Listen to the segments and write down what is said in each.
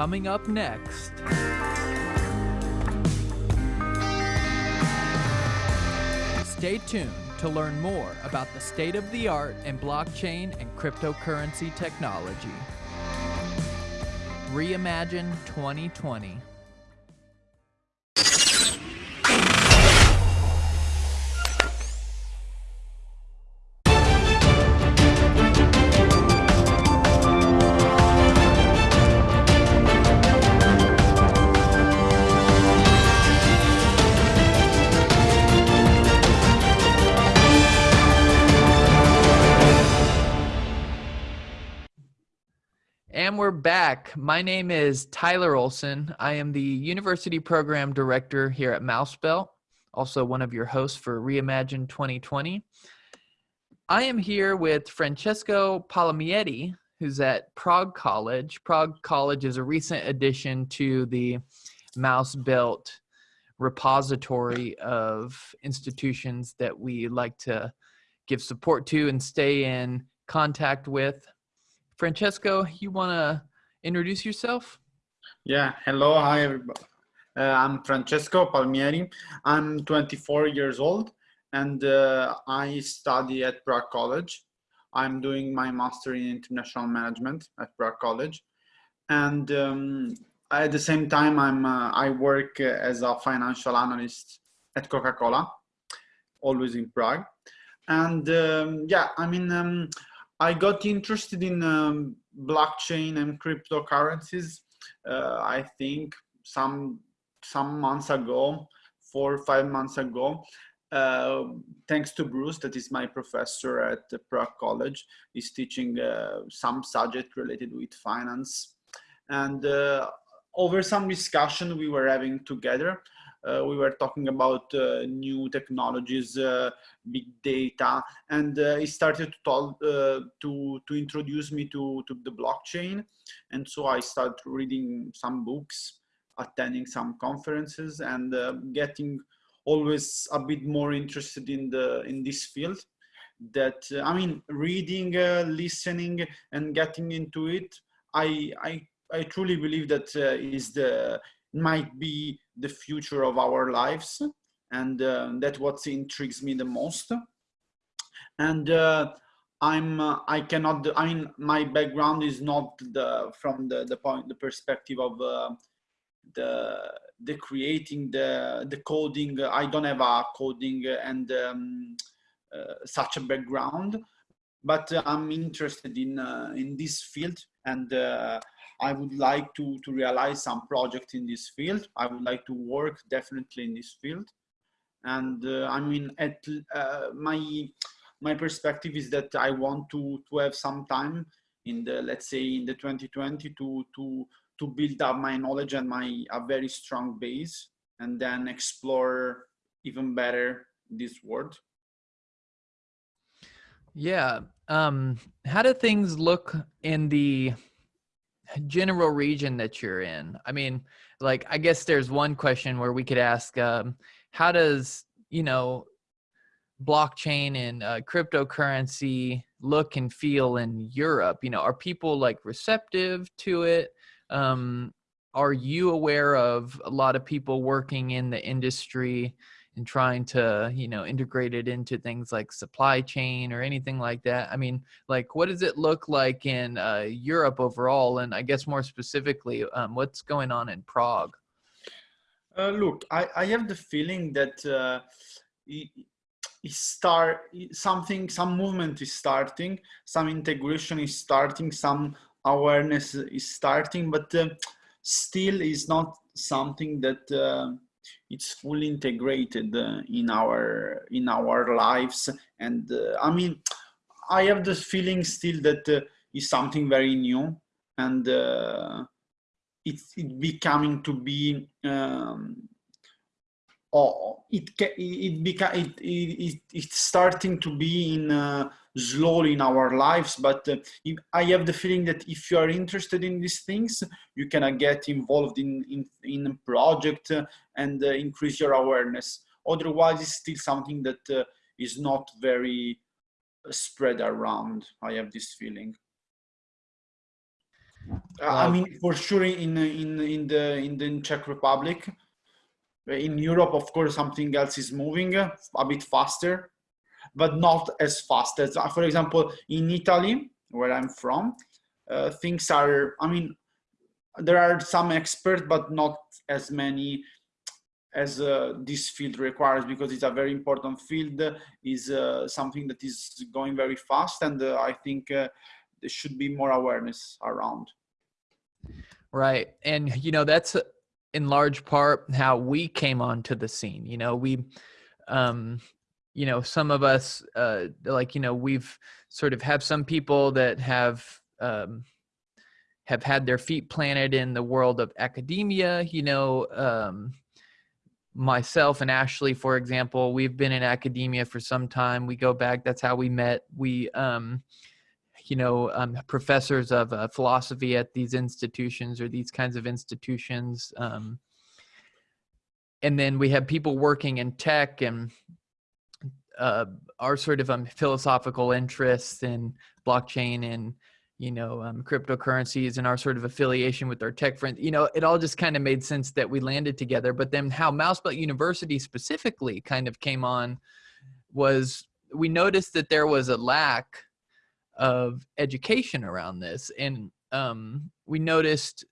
coming up next. Stay tuned to learn more about the state of the art in blockchain and cryptocurrency technology. Reimagine 2020. We're back. My name is Tyler Olson. I am the University Program Director here at Mousebelt, also one of your hosts for Reimagine 2020. I am here with Francesco Palmietti, who's at Prague College. Prague College is a recent addition to the Mousebelt repository of institutions that we like to give support to and stay in contact with. Francesco, you want to introduce yourself? Yeah, hello, hi everybody. Uh, I'm Francesco Palmieri. I'm 24 years old and uh, I study at Prague College. I'm doing my master in international management at Prague College. And um, at the same time, I'm, uh, I work as a financial analyst at Coca-Cola, always in Prague. And um, yeah, I mean, um, I got interested in um, blockchain and cryptocurrencies. Uh, I think some some months ago, four or five months ago. Uh, thanks to Bruce, that is my professor at the Prague College. He's teaching uh, some subject related with finance. And uh, over some discussion we were having together, uh, we were talking about uh, new technologies, uh, big data, and he started to talk to to introduce me to to the blockchain, and so I started reading some books, attending some conferences, and getting always a bit more interested in the in this field that uh, i mean reading uh, listening and getting into it i i i truly believe that uh, is the might be the future of our lives and uh, that's what intrigues me the most. And uh, i'm uh, i cannot i mean my background is not the from the the point the perspective of uh, the the creating the the coding. I don't have a coding and um, uh, such a background but i'm interested in uh, in this field and I would like to, to realize some project in this field. I would like to work definitely in this field. And uh, I mean, at uh, my, my perspective is that I want to, to have some time in the, let's say in the 2020 to, to, to build up my knowledge and my, a very strong base and then explore even better this world. Yeah. Um, how do things look in the general region that you're in? I mean like i guess there's one question where we could ask um, how does you know blockchain and uh, cryptocurrency look and feel in europe? You know are people like receptive to it? Um, are you aware of a lot of people working in the industry and trying to you know integrate it into things like supply chain or anything like that. I mean like what does it look like in uh, europe overall? And i guess more specifically um, what's going on in prague? Uh, look I, I have the feeling that uh, it, it start something some movement is starting some integration is starting some awareness is starting but uh, still is not something that uh, it's fully integrated uh, in our in our lives. And uh, i mean i have this feeling still that uh, is something very new. And uh, it's it becoming to be um, oh, it it, beca it, it, it's starting to be in uh, slowly in our lives but uh, i have the feeling that if you are interested in these things you can uh, get involved in in, in a project uh, and uh, increase your awareness. Otherwise it's still something that uh, is not very spread around. I have this feeling. Uh, I mean, for sure, in in in the in the Czech Republic, in Europe, of course, something else is moving a bit faster, but not as fast as, for example, in Italy, where I'm from, uh, things are. I mean, there are some experts, but not as many as uh, this field requires because it's a very important field is uh, something that is going very fast and uh, i think uh, there should be more awareness around right and you know that's uh, in large part how we came onto the scene you know we um you know some of us uh like you know we've sort of have some people that have um have had their feet planted in the world of academia. You know, um, myself and Ashley, for example, we've been in academia for some time. We go back. That's how we met. We, um, you know, um, professors of uh, philosophy at these institutions or these kinds of institutions. Um, and then we have people working in tech and uh, our sort of um, philosophical interests in blockchain and you know um, cryptocurrencies and our sort of affiliation with our tech friends. You know it all just kind of made sense that we landed together but then how mousebelt university specifically kind of came on was we noticed that there was a lack of education around this. And um, we noticed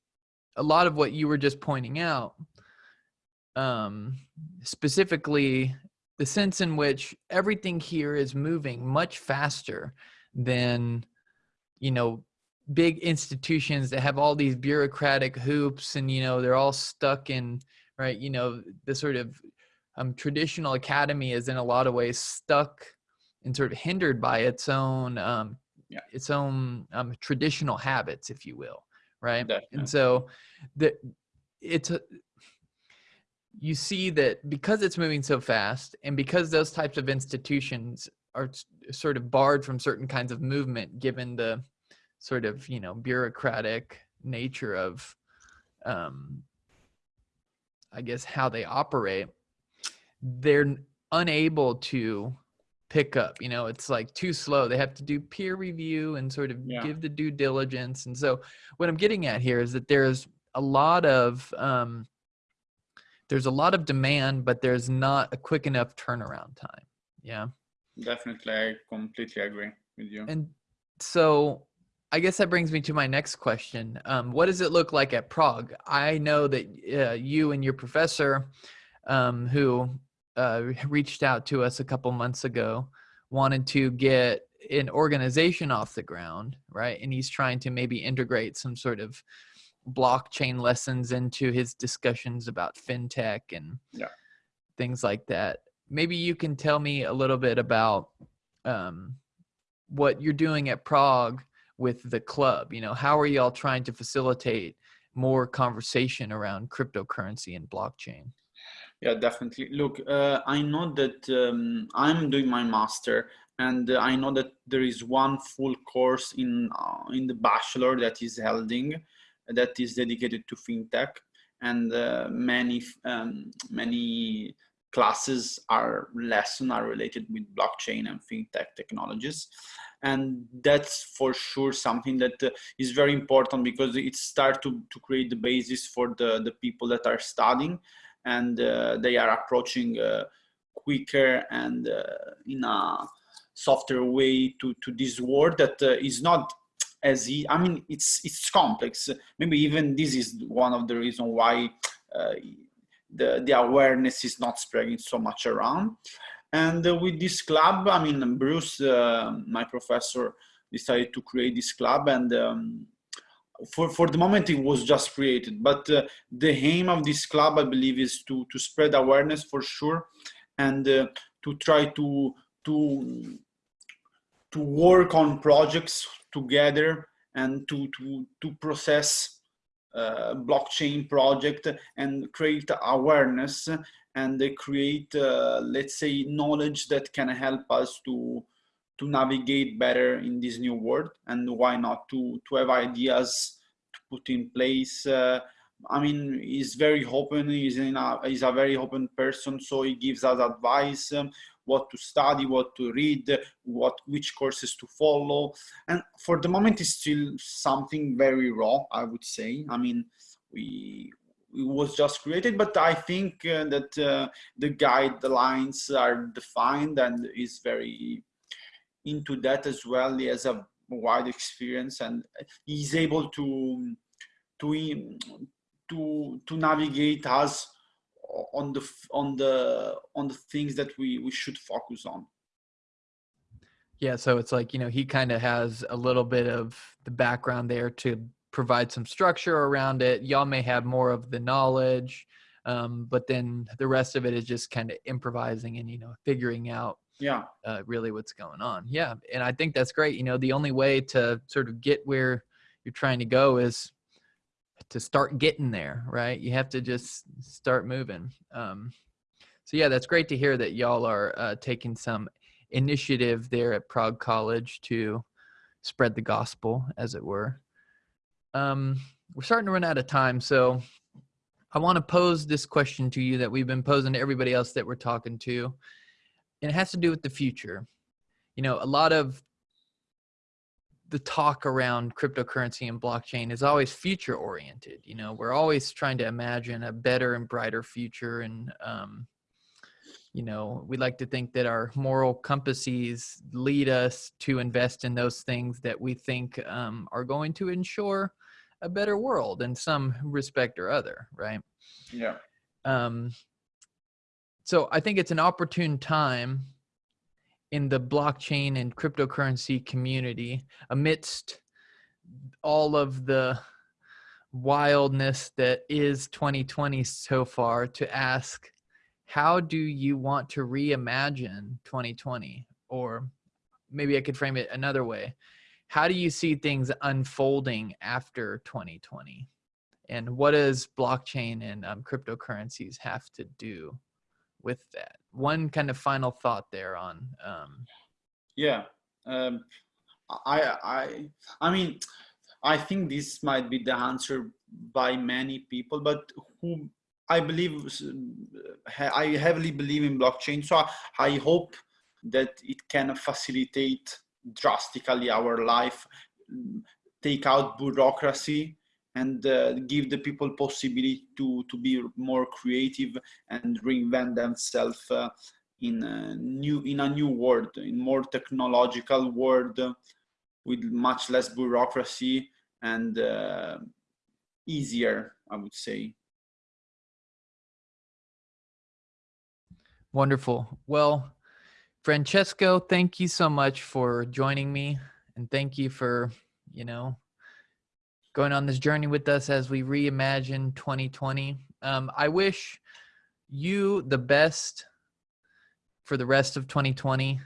a lot of what you were just pointing out um, specifically the sense in which everything here is moving much faster than you know big institutions that have all these bureaucratic hoops and you know they're all stuck in right you know the sort of um, traditional academy is in a lot of ways stuck and sort of hindered by its own um, yeah. its own um, traditional habits if you will right Definitely. and so the it's a, you see that because it's moving so fast and because those types of institutions are sort of barred from certain kinds of movement given the sort of you know bureaucratic nature of um i guess how they operate they're unable to pick up you know it's like too slow they have to do peer review and sort of yeah. give the due diligence and so what i'm getting at here is that there's a lot of um there's a lot of demand but there's not a quick enough turnaround time yeah definitely i completely agree with you and so I guess that brings me to my next question. Um, what does it look like at Prague? I know that uh, you and your professor, um, who uh, reached out to us a couple months ago, wanted to get an organization off the ground, right? And he's trying to maybe integrate some sort of blockchain lessons into his discussions about fintech and yeah. things like that. Maybe you can tell me a little bit about um, what you're doing at Prague with the club? You know, how are y'all trying to facilitate more conversation around cryptocurrency and blockchain? Yeah, definitely. Look, uh, I know that um, I'm doing my master, and I know that there is one full course in uh, in the bachelor that is holding that is dedicated to fintech, and uh, many um, many classes are lesson are related with blockchain and fintech technologies. And that's for sure something that uh, is very important because it starts to, to create the basis for the, the people that are studying. And uh, they are approaching uh, quicker and uh, in a softer way to, to this world that uh, is not as e I mean it's it's complex maybe even this is one of the reasons why uh, the the awareness is not spreading so much around and uh, with this club, I mean, Bruce, uh, my professor, decided to create this club and um, for, for the moment it was just created. But uh, the aim of this club, I believe, is to, to spread awareness for sure and uh, to try to, to, to work on projects together and to, to, to process uh, blockchain project and create awareness and create, uh, let's say, knowledge that can help us to to navigate better in this new world. And why not to to have ideas to put in place. Uh, I mean, he's very open. He's in a he's a very open person, so he gives us advice. Um, what to study, what to read, what which courses to follow. And for the moment, it's still something very raw, I would say. I mean, we it was just created, but I think uh, that uh, the guidelines are defined and is very into that as well. He has a wide experience and he's able to to to to navigate us on the on the on the things that we we should focus on. Yeah so it's like you know he kind of has a little bit of the background there to provide some structure around it. Y'all may have more of the knowledge um, but then the rest of it is just kind of improvising and you know figuring out yeah. uh, really what's going on. Yeah and i think that's great. You know the only way to sort of get where you're trying to go is to start getting there, right? You have to just start moving. Um, so yeah, that's great to hear that y'all are uh, taking some initiative there at Prague College to spread the gospel, as it were. Um, we're starting to run out of time, so I want to pose this question to you that we've been posing to everybody else that we're talking to, and it has to do with the future. You know, a lot of the talk around cryptocurrency and blockchain is always future oriented you know we're always trying to imagine a better and brighter future and um, you know we like to think that our moral compasses lead us to invest in those things that we think um, are going to ensure a better world in some respect or other right? Yeah. Um, so i think it's an opportune time in the blockchain and cryptocurrency community amidst all of the wildness that is 2020 so far to ask how do you want to reimagine 2020 or maybe i could frame it another way. How do you see things unfolding after 2020 and what does blockchain and um, cryptocurrencies have to do with that one kind of final thought there on um, yeah um, i i i mean i think this might be the answer by many people but who i believe i heavily believe in blockchain so i hope that it can facilitate drastically our life take out bureaucracy and uh, give the people possibility to to be more creative and reinvent themselves uh, in a new in a new world in more technological world with much less bureaucracy and uh, easier i would say. Wonderful. Well francesco thank you so much for joining me and thank you for you know going on this journey with us as we reimagine 2020. Um, I wish you the best for the rest of 2020.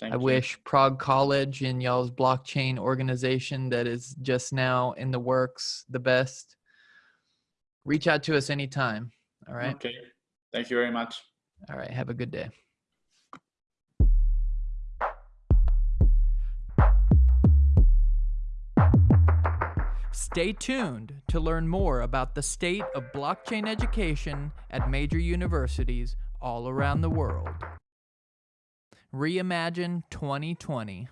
Thank I you. wish Prague College and y'all's blockchain organization that is just now in the works the best. Reach out to us anytime. All right. Okay. Thank you very much. All right. Have a good day. Stay tuned to learn more about the state of blockchain education at major universities all around the world. Reimagine 2020.